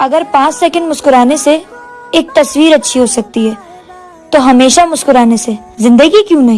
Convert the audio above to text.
अगर पाँच सेकंड मुस्कुराने से एक तस्वीर अच्छी हो सकती है तो हमेशा मुस्कुराने से। ज़िंदगी क्यों नहीं?